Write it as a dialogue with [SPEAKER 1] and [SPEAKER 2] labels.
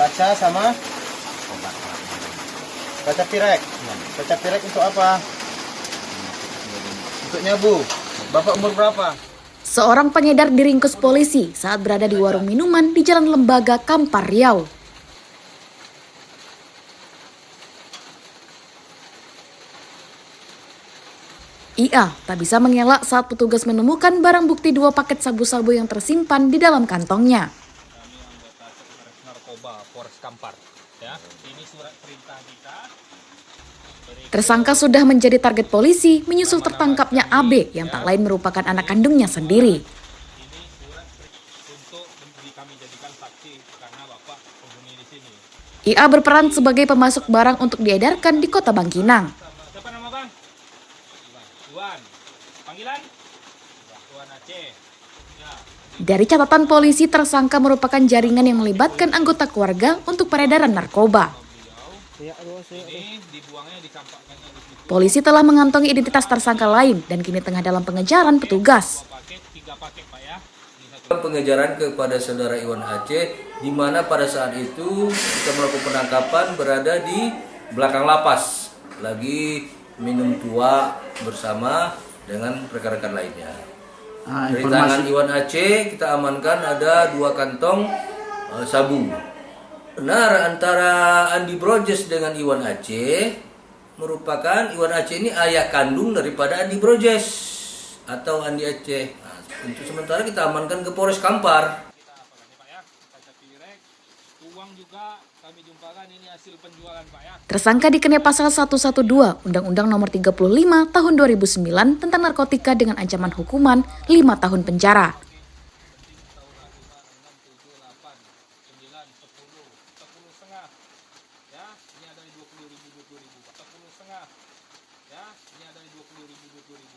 [SPEAKER 1] Kaca sama kaca pirek. Kaca pirek untuk apa? Untuk nyabu. Bapak umur berapa?
[SPEAKER 2] Seorang pengedar diringkus polisi saat berada di warung minuman di Jalan Lembaga Kampar Riau. Ia tak bisa mengelak saat petugas menemukan barang bukti dua paket sabu-sabu yang tersimpan di dalam kantongnya.
[SPEAKER 3] Narkoba Polres Kampar. Ya ini surat perintah kita.
[SPEAKER 2] Tersangka sudah menjadi target polisi menyusul tertangkapnya AB yang tak lain merupakan anak kandungnya sendiri.
[SPEAKER 3] ini surat per- untuk di- kami jadikan saksi karena bapak penghuni di sini.
[SPEAKER 2] Ia berperan sebagai pemasok barang untuk diedarkan di kota Bangkinang.
[SPEAKER 3] siapa nama bang? Iwan. Panggilan? Iwan Aceh. ya
[SPEAKER 2] Dari catatan polisi, tersangka merupakan jaringan yang melibatkan anggota keluarga untuk peredaran narkoba. Polisi telah mengantongi identitas tersangka lain dan kini tengah dalam pengejaran petugas.
[SPEAKER 4] pengejaran kepada saudara Iwan Aceh di mana pada saat itu kita melakukan penangkapan berada di belakang lapas lagi minum tua bersama dengan rekan-rekan lainnya.
[SPEAKER 1] Ah,
[SPEAKER 4] Dari tangan Iwan Aceh kita amankan ada dua kantong eh, sabu. Benar antara Andi Brojes dengan Iwan Aceh merupakan Iwan Aceh ini ayah kandung daripada Andi Brojes atau Andi Aceh. Nah, untuk sementara kita amankan ke Polres Kampar.
[SPEAKER 3] Uang juga kami jumpakan ini hasil penjualan pak ya.
[SPEAKER 2] Tersangka dikenai pasal 112 Undang-Undang Nomor 35 Tahun 2009 tentang narkotika dengan ancaman hukuman 5 tahun penjara.
[SPEAKER 3] ya ini ada di dua puluh ribu dua puluh ribu pak. Sepuluh setengah. Ya ini ada di dua puluh